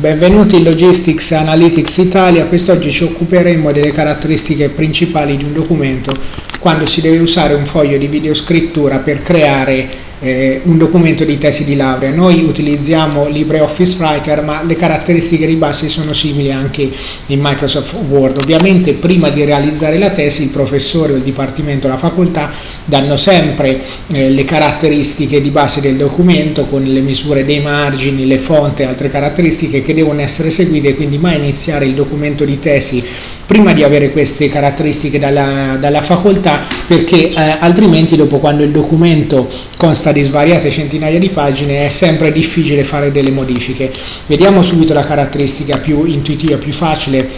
Benvenuti in Logistics Analytics Italia, quest'oggi ci occuperemo delle caratteristiche principali di un documento quando si deve usare un foglio di videoscrittura per creare eh, un documento di tesi di laurea. Noi utilizziamo LibreOffice Writer ma le caratteristiche di base sono simili anche in Microsoft Word. Ovviamente prima di realizzare la tesi il professore o il dipartimento o la facoltà danno sempre eh, le caratteristiche di base del documento con le misure dei margini, le fonti e altre caratteristiche che devono essere seguite quindi mai iniziare il documento di tesi prima di avere queste caratteristiche dalla, dalla facoltà perché eh, altrimenti dopo quando il documento consta di svariate centinaia di pagine è sempre difficile fare delle modifiche. Vediamo subito la caratteristica più intuitiva, più facile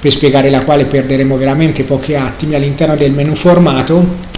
per spiegare la quale perderemo veramente pochi attimi all'interno del menu formato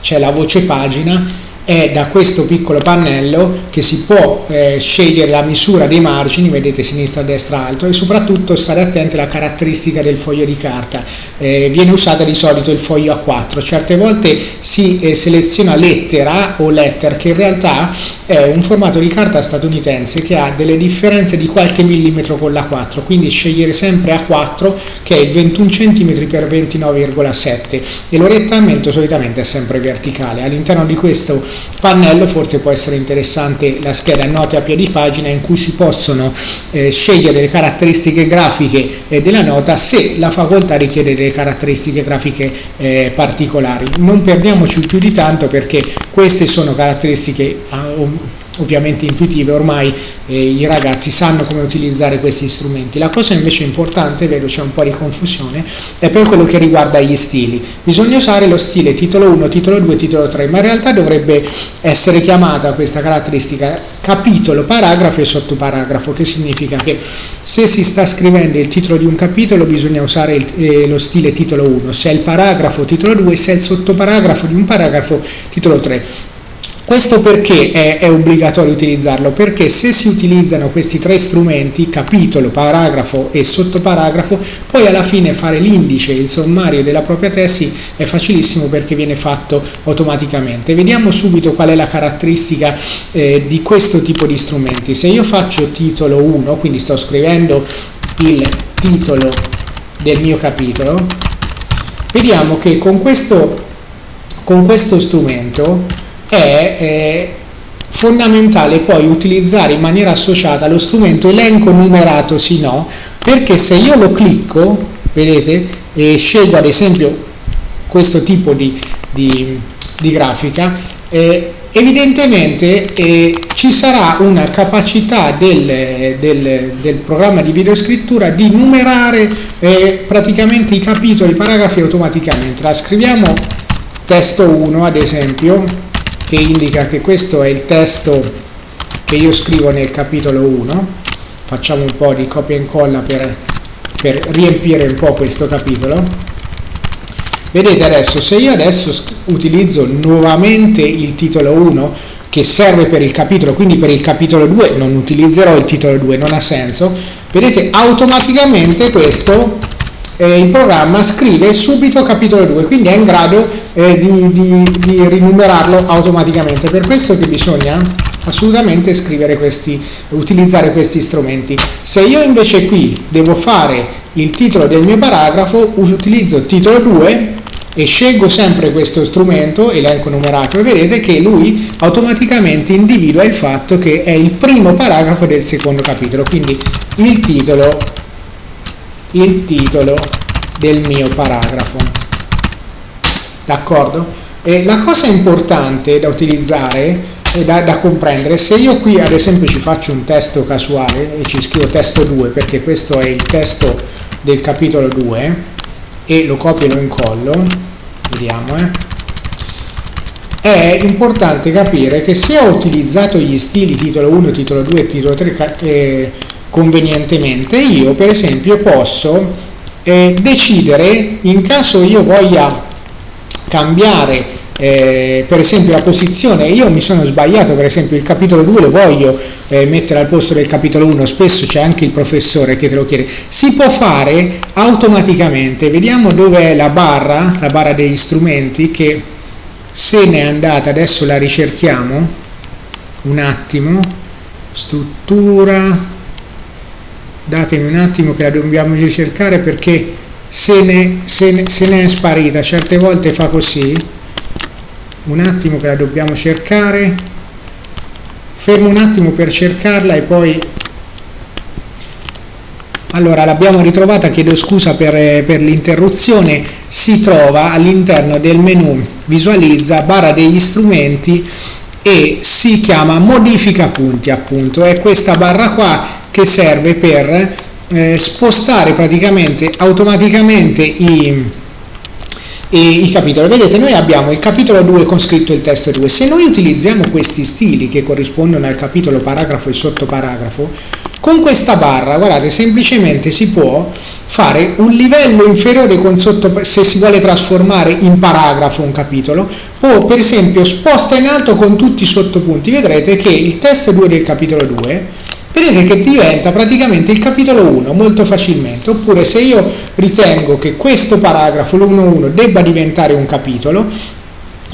c'è la voce pagina è da questo piccolo pannello che si può eh, scegliere la misura dei margini, vedete sinistra, destra, alto e soprattutto stare attenti alla caratteristica del foglio di carta, eh, viene usata di solito il foglio A4, certe volte si eh, seleziona lettera o letter che in realtà è un formato di carta statunitense che ha delle differenze di qualche millimetro con l'A4, quindi scegliere sempre A4 che è il 21 cm x 29,7 e l'orientamento solitamente è sempre verticale, all'interno di questo pannello forse può essere interessante la scheda note a piedi pagina in cui si possono eh, scegliere le caratteristiche grafiche eh, della nota se la facoltà richiede delle caratteristiche grafiche eh, particolari. Non perdiamoci più di tanto perché queste sono caratteristiche ah, ovviamente intuitive, ormai eh, i ragazzi sanno come utilizzare questi strumenti. La cosa invece importante, vedo c'è un po' di confusione, è per quello che riguarda gli stili. Bisogna usare lo stile titolo 1, titolo 2, titolo 3, ma in realtà dovrebbe essere chiamata questa caratteristica capitolo, paragrafo e sottoparagrafo, che significa che se si sta scrivendo il titolo di un capitolo bisogna usare il, eh, lo stile titolo 1, se è il paragrafo titolo 2, se è il sottoparagrafo di un paragrafo titolo 3 questo perché è, è, obbligatorio utilizzarlo? Perché se si utilizzano questi tre strumenti, capitolo, paragrafo e sottoparagrafo, poi alla fine fare l'indice, il sommario della propria tesi è facilissimo perché viene fatto automaticamente. Vediamo subito qual è la caratteristica eh, di questo tipo di strumenti. Se io faccio titolo 1, quindi sto scrivendo il titolo del mio capitolo, vediamo che con questo, con questo strumento è eh, fondamentale poi utilizzare in maniera associata lo strumento elenco numerato sì no perché se io lo clicco vedete e scelgo ad esempio questo tipo di, di, di grafica eh, evidentemente eh, ci sarà una capacità del, del, del, programma di videoscrittura di numerare eh, praticamente i capitoli, i paragrafi automaticamente. La scriviamo testo 1 ad esempio che indica che questo è il testo che io scrivo nel capitolo 1 facciamo un po' di copia e incolla per, per riempire un po' questo capitolo. Vedete adesso se io adesso utilizzo nuovamente il titolo 1 che serve per il capitolo, quindi per il capitolo 2 non utilizzerò il titolo 2, non ha senso, vedete automaticamente questo eh, il programma scrive subito capitolo 2, quindi è in grado eh, di, di, di, rinumerarlo automaticamente. Per questo che bisogna assolutamente scrivere questi, utilizzare questi strumenti. Se io invece qui devo fare il titolo del mio paragrafo, utilizzo titolo 2 e scelgo sempre questo strumento, elenco numerato, e vedete che lui automaticamente individua il fatto che è il primo paragrafo del secondo capitolo, quindi il titolo il titolo del mio paragrafo d'accordo? E la cosa importante da utilizzare e da, da, comprendere se io qui ad esempio ci faccio un testo casuale e ci scrivo testo 2 perché questo è il testo del capitolo 2 e lo copio e lo incollo vediamo eh è importante capire che se ho utilizzato gli stili titolo 1, titolo 2 e titolo 3 eh, convenientemente, io per esempio posso eh, decidere, in caso io voglia cambiare eh, per esempio la posizione, io mi sono sbagliato, per esempio il capitolo 2 lo voglio eh, mettere al posto del capitolo 1, spesso c'è anche il professore che te lo chiede, si può fare automaticamente, vediamo dove è la barra, la barra degli strumenti che se n'è andata, adesso la ricerchiamo, un attimo, struttura, datemi un attimo che la dobbiamo ricercare perché se ne, se ne, se ne è sparita. Certe volte fa così. Un attimo che la dobbiamo cercare. Fermo un attimo per cercarla e poi allora l'abbiamo ritrovata chiedo scusa per, per l'interruzione. Si trova all'interno del menu visualizza barra degli strumenti e si chiama modifica punti appunto. È questa barra qua che serve per eh, spostare praticamente automaticamente i, i, i, capitoli. Vedete, noi abbiamo il capitolo 2 con scritto il testo 2. Se noi utilizziamo questi stili che corrispondono al capitolo paragrafo e sottoparagrafo, con questa barra, guardate, semplicemente si può fare un livello inferiore con sotto, se si vuole trasformare in paragrafo un capitolo, o per esempio sposta in alto con tutti i sottopunti. Vedrete che il testo 2 del capitolo 2 vedete che diventa praticamente il capitolo 1 molto facilmente, oppure se io ritengo che questo paragrafo, l'1.1, debba diventare un capitolo,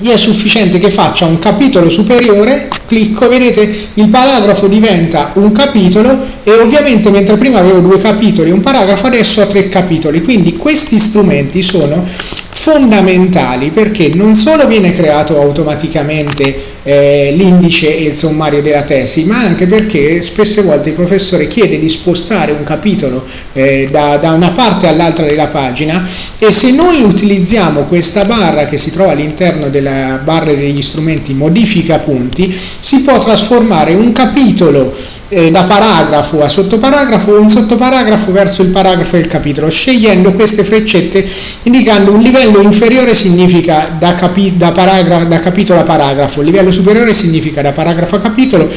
è sufficiente che faccia un capitolo superiore, clicco, vedete il paragrafo diventa un capitolo e ovviamente mentre prima avevo due capitoli un paragrafo adesso ho tre capitoli, quindi questi strumenti sono fondamentali perché non solo viene creato automaticamente eh, l'indice e il sommario della tesi, ma anche perché spesse volte il professore chiede di spostare un capitolo eh, da, da una parte all'altra della pagina e se noi utilizziamo questa barra che si trova all'interno della barra degli strumenti modifica punti, si può trasformare un capitolo eh, da paragrafo a sottoparagrafo o un sottoparagrafo verso il paragrafo del capitolo, scegliendo queste freccette indicando un livello inferiore significa da, capi da, da capitolo a paragrafo, livello superiore significa da paragrafo a capitolo,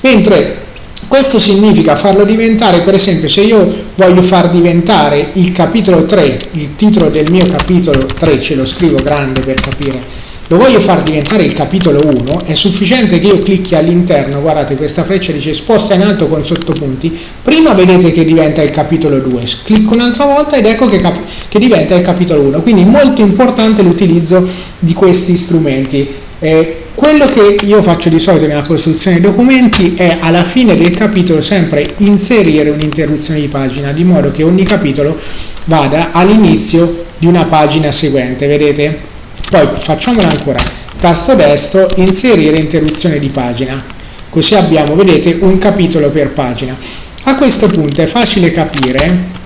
mentre questo significa farlo diventare, per esempio, se io voglio far diventare il capitolo 3, il titolo del mio capitolo 3, ce lo scrivo grande per capire, lo voglio far diventare il capitolo 1, è sufficiente che io clicchi all'interno, guardate questa freccia dice sposta in alto con sottopunti, prima vedete che diventa il capitolo 2, clicco un'altra volta ed ecco che, che, diventa il capitolo 1, quindi molto importante l'utilizzo di questi strumenti. Eh, quello che io faccio di solito nella costruzione dei documenti è alla fine del capitolo sempre inserire un'interruzione di pagina, di modo che ogni capitolo vada all'inizio di una pagina seguente, vedete? Poi facciamola ancora. Tasto destro inserire interruzione di pagina. Così abbiamo vedete un capitolo per pagina. A questo punto è facile capire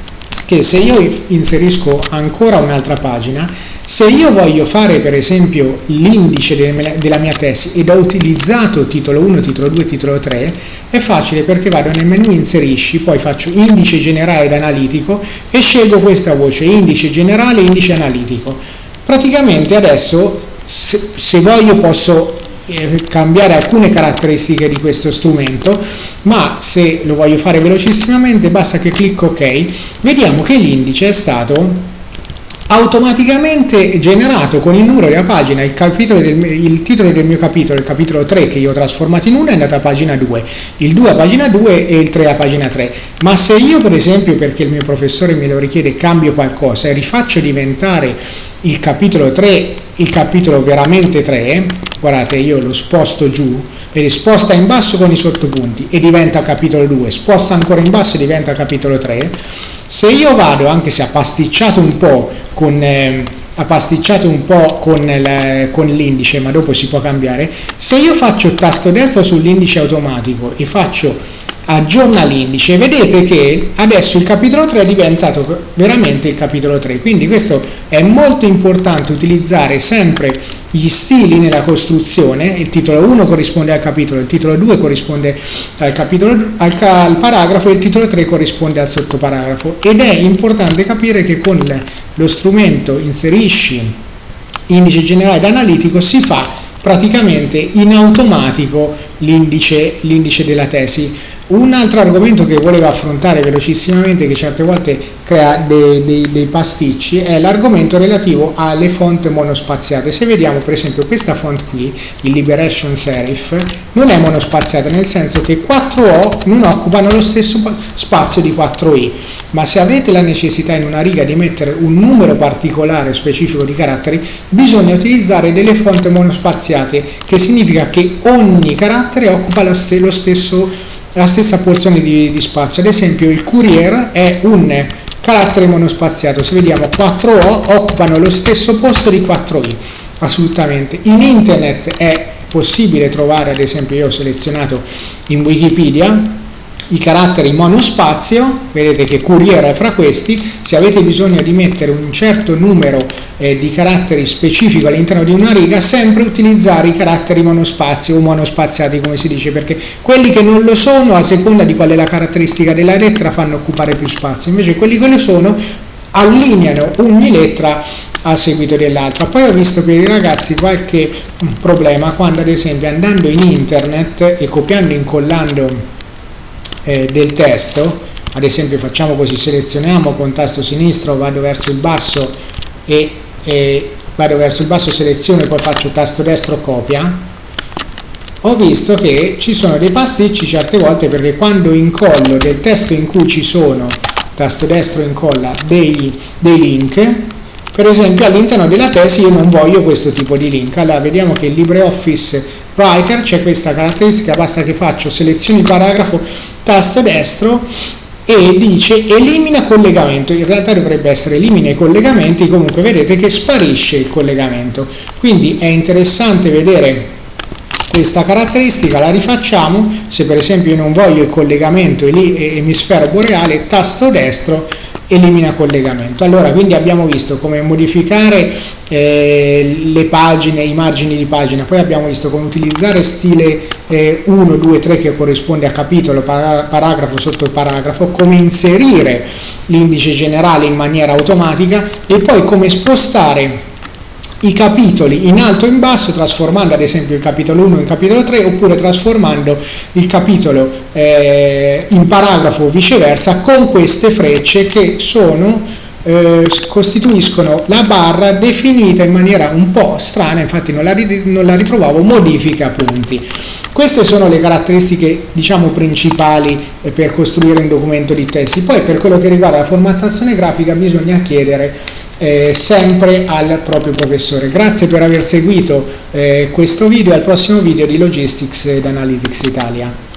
che se io inserisco ancora un'altra pagina, se io voglio fare per esempio l'indice della mia tesi ed ho utilizzato titolo 1, titolo 2, titolo 3, è facile perché vado nel menu inserisci, poi faccio indice generale ed analitico e scelgo questa voce, indice generale indice analitico praticamente adesso se, se voglio posso eh, cambiare alcune caratteristiche di questo strumento ma se lo voglio fare velocissimamente basta che clicco ok. Vediamo che l'indice è stato automaticamente generato con il numero della pagina, il, del, il, titolo del mio capitolo, il capitolo 3 che io ho trasformato in 1 è andato a pagina 2, il 2 a pagina 2 e il 3 a pagina 3. Ma se io per esempio, perché il mio professore me lo richiede, cambio qualcosa e rifaccio diventare il capitolo 3 il capitolo veramente 3, guardate io lo sposto giù, vedi, sposta in basso con i sottopunti e diventa capitolo 2, sposta ancora in basso e diventa capitolo 3, se io vado, anche se ha pasticciato un po' con... Eh, ha pasticciato un po' con, l'indice ma dopo si può cambiare se io faccio tasto destro sull'indice automatico e faccio aggiorna l'indice, vedete che adesso il capitolo 3 è diventato veramente il capitolo 3, quindi questo è molto importante utilizzare sempre gli stili nella costruzione, il titolo 1 corrisponde al capitolo, il titolo 2 corrisponde al, capitolo, al, al paragrafo e il titolo 3 corrisponde al sottoparagrafo. Ed è importante capire che con lo strumento inserisci indice generale ed analitico si fa praticamente in automatico l'indice della tesi un altro argomento che volevo affrontare velocissimamente, che certe volte crea dei, dei, dei pasticci, è l'argomento relativo alle font monospaziate. Se vediamo per esempio questa font qui, il Liberation Serif, non è monospaziata nel senso che 4O non occupano lo stesso spazio di 4I, ma se avete la necessità in una riga di mettere un numero particolare specifico di caratteri, bisogna utilizzare delle font monospaziate, che significa che ogni carattere occupa lo, st lo stesso la stessa porzione di, di spazio. Ad esempio il courier è un carattere monospaziato, se vediamo 4O occupano lo stesso posto di 4I, assolutamente. In internet è possibile trovare, ad esempio io ho selezionato in Wikipedia, i caratteri monospazio, vedete che Courier è fra questi, se avete bisogno di mettere un certo numero eh, di caratteri specifico all'interno di una riga, sempre utilizzare i caratteri monospazio o monospaziati come si dice, perché quelli che non lo sono, a seconda di qual è la caratteristica della lettera, fanno occupare più spazio, invece quelli che lo sono allineano ogni lettera a seguito dell'altra. Poi ho visto per i ragazzi qualche problema quando ad esempio andando in internet e copiando e incollando eh, del testo, ad esempio facciamo così, selezioniamo con tasto sinistro, vado verso il basso e, e vado verso il basso seleziono e poi faccio tasto destro copia, ho visto che ci sono dei pasticci certe volte perché quando incollo del testo in cui ci sono, tasto destro incolla, dei, dei link, per esempio all'interno della tesi io non voglio questo tipo di link, allora vediamo che il LibreOffice Writer c'è questa caratteristica, basta che faccio selezioni paragrafo, tasto destro e dice elimina collegamento, in realtà dovrebbe essere elimina i collegamenti, comunque vedete che sparisce il collegamento, quindi è interessante vedere questa caratteristica, la rifacciamo, se per esempio io non voglio il collegamento emisfero boreale, tasto destro elimina collegamento. Allora, quindi abbiamo visto come modificare eh, le pagine, i margini di pagina, poi abbiamo visto come utilizzare stile eh, 1, 2, 3 che corrisponde a capitolo, paragrafo sotto paragrafo, come inserire l'indice generale in maniera automatica e poi come spostare i capitoli in alto e in basso trasformando ad esempio il capitolo 1 in capitolo 3 oppure trasformando il capitolo eh, in paragrafo o viceversa con queste frecce che sono eh, costituiscono la barra definita in maniera un po' strana, infatti non la, non la ritrovavo, modifica punti. Queste sono le caratteristiche diciamo principali eh, per costruire un documento di testi. Poi per quello che riguarda la formattazione grafica bisogna chiedere eh, sempre al proprio professore. Grazie per aver seguito eh, questo video e al prossimo video di Logistics ed Analytics Italia.